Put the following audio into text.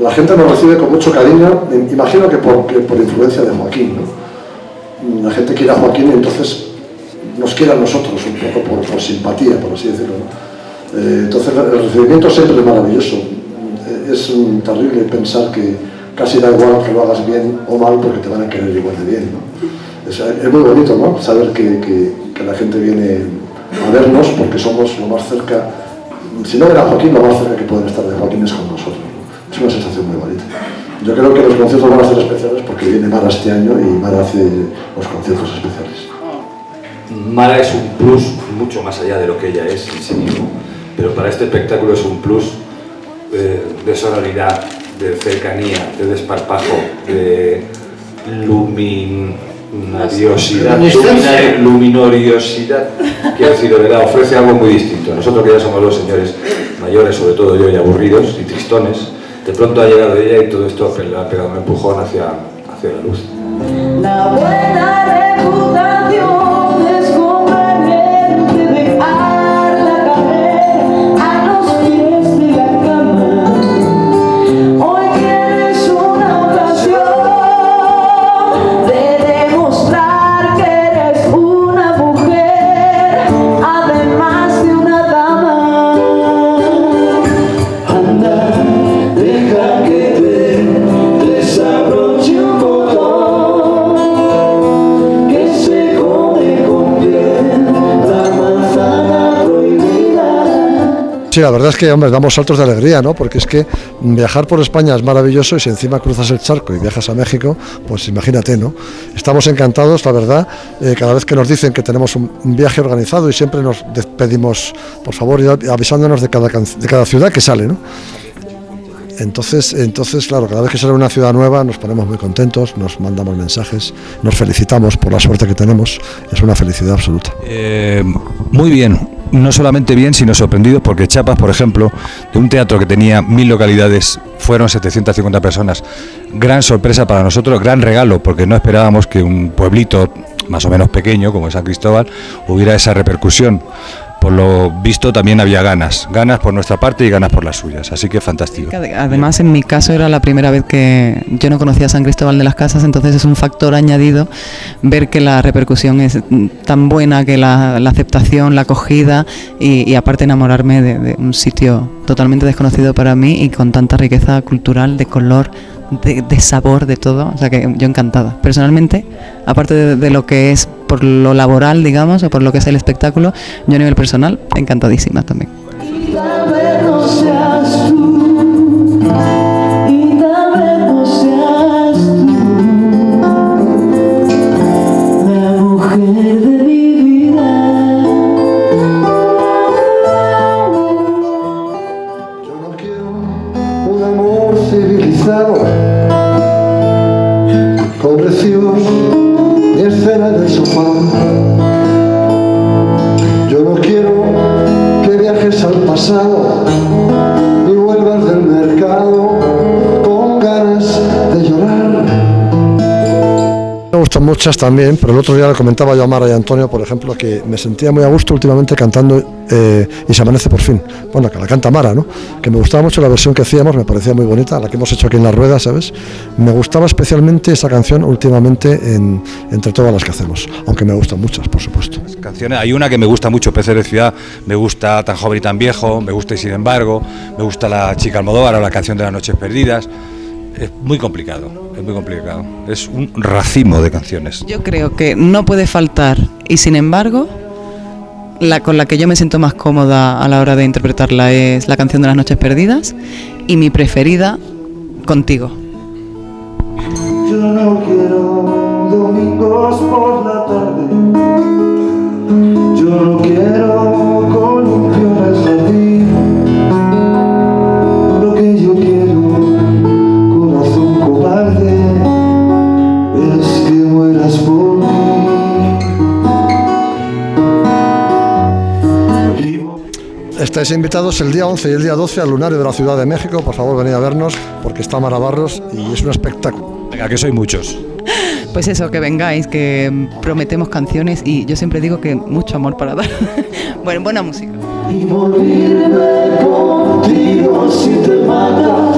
la gente nos recibe con mucho cariño, imagino que por, por influencia de Joaquín. La gente quiere a Joaquín y entonces nos quiere a nosotros un poco por, por simpatía, por así decirlo. Eh, entonces el recibimiento siempre es maravilloso. Eh, es terrible pensar que casi da igual que lo hagas bien o mal porque te van a querer igual de bien. es, muy bonito ¿no? saber que, que, que la gente viene a vernos porque somos lo más cerca, si no era Joaquín, lo más cerca que pueden estar de Joaquín es con nosotros. Es una sensación muy bonita. Yo creo que los conciertos van a ser especiales porque viene Mara este año y Mara hace los conciertos especiales. Mara es un plus mucho más allá de lo que ella es en sí mismo, pero para este espectáculo es un plus eh, de sonoridad, de cercanía, de desparpajo, de luminariosidad, luminoriosidad, quiero decir, de verdad, ofrece algo muy distinto. Nosotros que ya somos los señores mayores, sobre todo yo, y aburridos y tristones, de pronto ha llegado ella y todo esto le ha pegado un empujón hacia, hacia la luz. Sí, la verdad es que, hombre, damos saltos de alegría, ¿no? Porque es que viajar por España es maravilloso y si encima cruzas el charco y viajas a México, pues imagínate, ¿no? Estamos encantados, la verdad, eh, cada vez que nos dicen que tenemos un, viaje organizado y siempre nos pedimos, por favor, avisándonos de cada, de cada ciudad que sale, ¿no? Entonces, entonces, claro, cada vez que sale una ciudad nueva nos ponemos muy contentos, nos mandamos mensajes, nos felicitamos por la suerte que tenemos, es una felicidad absoluta. Eh, muy bien, no solamente bien, sino sorprendido porque Chiapas, por ejemplo, de un teatro que tenía mil localidades, fueron 750 personas. Gran sorpresa para nosotros, gran regalo, porque no esperábamos que un pueblito más o menos pequeño como San Cristóbal hubiera esa repercusión. Por lo visto también había ganas, ganas por nuestra parte y ganas por las suyas, así que fantástico. Además, en mi caso era la primera vez que yo no conocía San Cristóbal de las Casas, entonces es un factor añadido ver que la repercusión es tan buena, que la, aceptación, la acogida y, y aparte enamorarme de, de un sitio totalmente desconocido para mí y con tanta riqueza cultural, de color, de, de sabor, de todo. O sea que yo encantada. Personalmente, aparte de, de lo que es por lo laboral, digamos, o por lo que es el espectáculo, yo a nivel personal, encantadísima también. Muchas también, pero el otro día le comentaba yo a Mara y a Antonio, por ejemplo, que me sentía muy a gusto últimamente cantando eh, Y se amanece por fin. Bueno, que la canta Mara, ¿no? Que me gustaba mucho la versión que hacíamos, me parecía muy bonita, la que hemos hecho aquí en la rueda, ¿sabes? Me gustaba especialmente esa canción últimamente en- entre todas las que hacemos, aunque me gustan muchas, por supuesto. canciones. Hay una que me gusta mucho, Peces de Ciudad, me gusta Tan joven y tan viejo, me gusta y sin embargo, me gusta La chica Almodóvar o la canción de las noches perdidas. Es muy complicado, es muy complicado. Es un racimo de canciones. Yo creo que no puede faltar y sin embargo la con la que yo me siento más cómoda a la hora de interpretarla es la canción de las noches perdidas y mi preferida contigo. Yo no quiero domingos por la tarde. Estáis invitados el día 11 y el día 12 al Lunario de la Ciudad de México. Por favor, venid a vernos porque está Marabarros y es un espectáculo. Venga, que soy muchos. Pues eso, que vengáis, que prometemos canciones y yo siempre digo que mucho amor para dar. bueno, buena música. Y morirme contigo si te matas.